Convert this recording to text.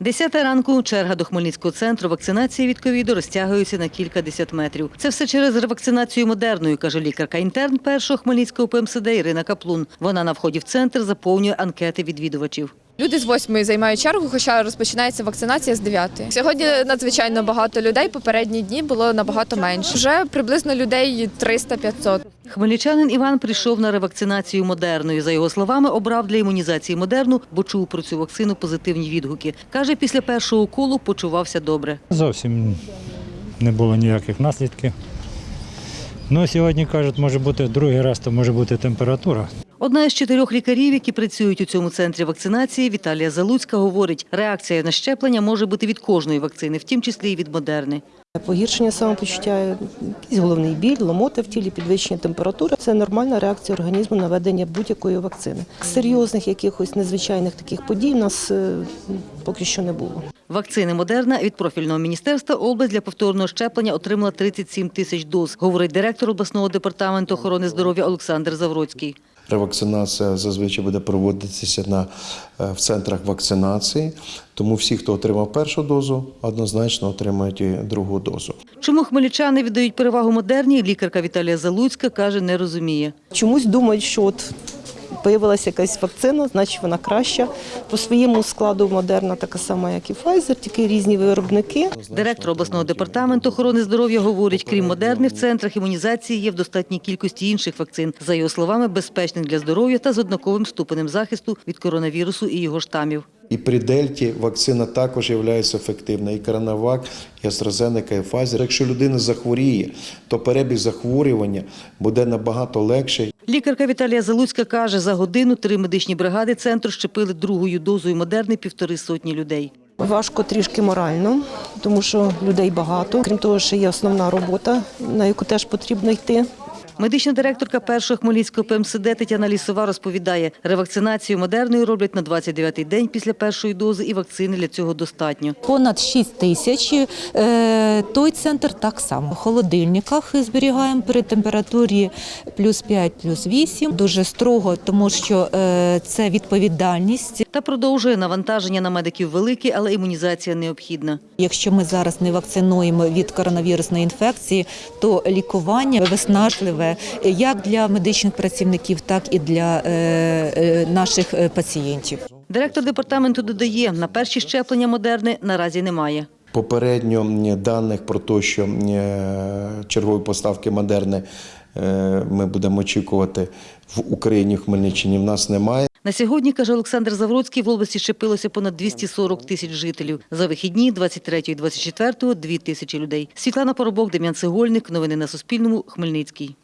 Десята ранку черга до Хмельницького центру вакцинації від ковіду розтягується на кілька десят метрів. Це все через ревакцинацію модерною, каже лікарка-інтерн першого Хмельницького ПМСД Ірина Каплун. Вона на вході в центр заповнює анкети відвідувачів. Люди з восьмої займають чергу, хоча розпочинається вакцинація з 9. Сьогодні надзвичайно багато людей. Попередні дні було набагато менше. Вже приблизно людей 300-500. Хмельничанин Іван прийшов на ревакцинацію модерною. За його словами, обрав для імунізації модерну, бо чув про цю вакцину позитивні відгуки. Каже, після першого уколу почувався добре. Зовсім не було ніяких наслідків. Ну, сьогодні кажуть, може бути другий раз, то може бути температура. Одна із чотирьох лікарів, які працюють у цьому центрі вакцинації, Віталія Залуцька, говорить, реакція на щеплення може бути від кожної вакцини, в тім числі і від модерни. Погіршення самопочуття, якийсь головний біль, ломота в тілі, підвищення температури це нормальна реакція організму на введення будь-якої вакцини. Серйозних якихось незвичайних таких подій у нас е, поки що не було. Вакцини Модерна від профільного міністерства область для повторного щеплення отримала 37 тисяч доз, говорить директор обласного департаменту охорони здоров'я Олександр Завроцький. Ревакцинація зазвичай буде проводитися на, е, в центрах вакцинації, тому всі, хто отримав першу дозу, однозначно отримають і другу дозу. Чому хмельничани віддають перевагу модерні, лікарка Віталія Залуцька каже, не розуміє. Чомусь думають, що от появилася якась вакцина, значить вона краща. По своєму складу модерна така сама, як і Pfizer, тільки різні виробники. Директор обласного департаменту охорони здоров'я говорить, крім модерни, в центрах імунізації є в достатній кількості інших вакцин. За його словами, безпечних для здоров'я та з однаковим ступенем захисту від коронавірусу і його штамів. І при дельті вакцина також є ефективна. І Коронавак, і AstraZeneca, і Pfizer. Якщо людина захворіє, то перебіг захворювання буде набагато легший. Лікарка Віталія Залуцька каже, за годину три медичні бригади центру щепили другою дозою модерни півтори сотні людей. Важко трішки морально, тому що людей багато. Крім того, ще є основна робота, на яку теж потрібно йти. Медична директорка першого Хмельницького ПМСД Тетяна Лісова розповідає, ревакцинацію модерною роблять на 29-й день після першої дози і вакцини для цього достатньо. Понад 6 тисяч. Е, Той центр так само. В холодильниках зберігаємо при температурі плюс 5, плюс 8. Дуже строго, тому що е, це відповідальність. Та продовжує навантаження на медиків велике, але імунізація необхідна. Якщо ми зараз не вакцинуємо від коронавірусної інфекції, то лікування виснажливе як для медичних працівників, так і для е, е, наших е, пацієнтів. Директор департаменту додає, на перші щеплення модерни наразі немає. Попередньо даних про те, що чергові поставки модерни ми будемо очікувати в Україні, в Хмельниччині, в нас немає. На сьогодні, каже Олександр Завроцький, в області щепилося понад 240 тисяч жителів. За вихідні 23 і 24 – 2 тисячі людей. Світлана Поробок, Дем'ян Цегольник. Новини на Суспільному. Хмельницький.